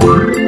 Bye.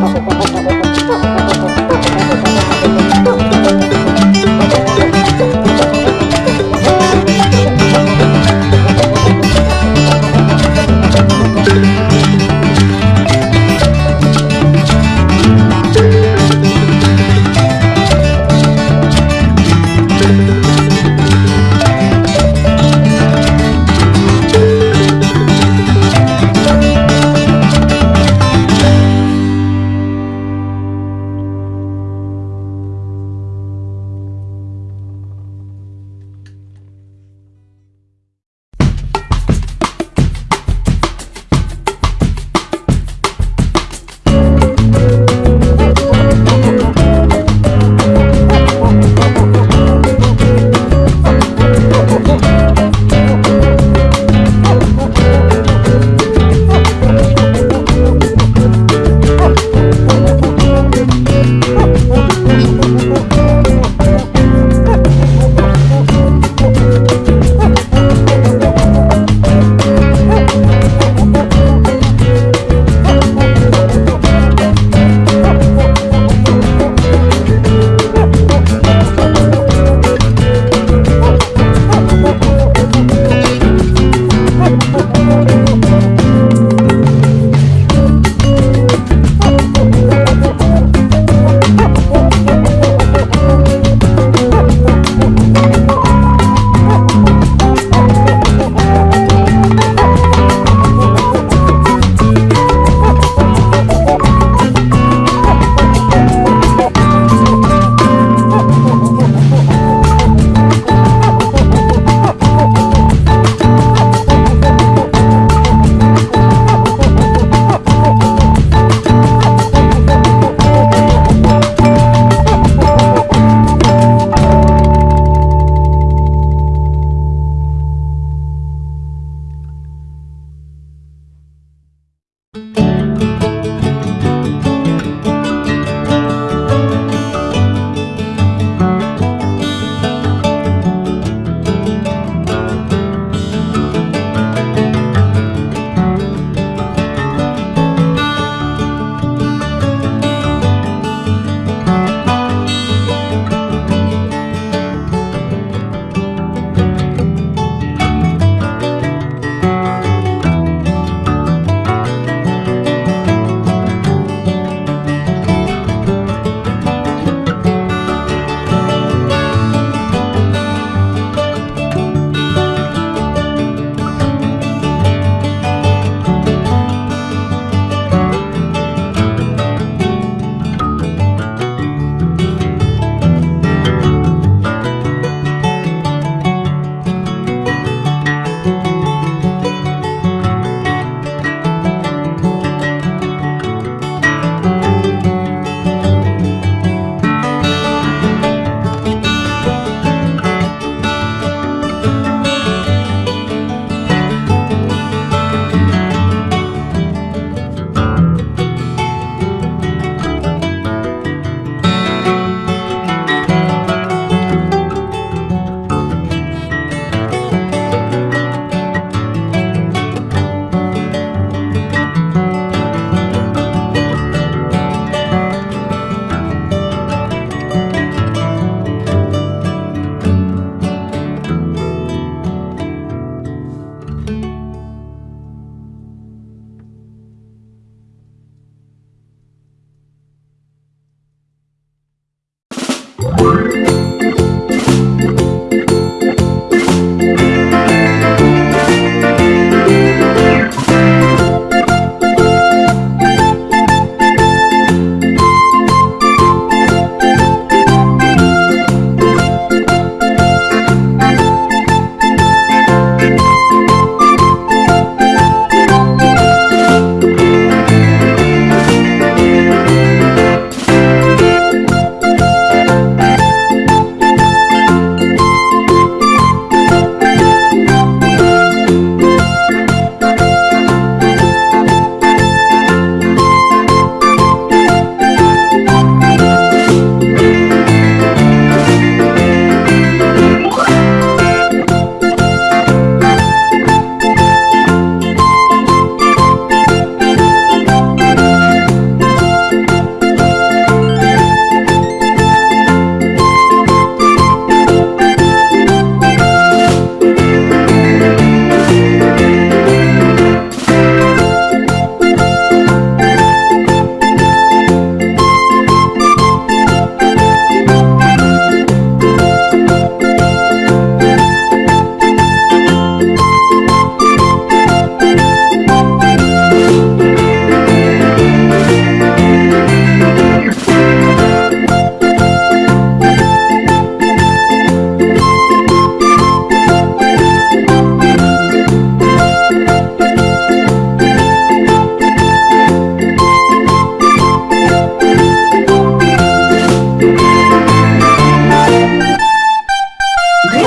好火锅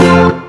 Bye.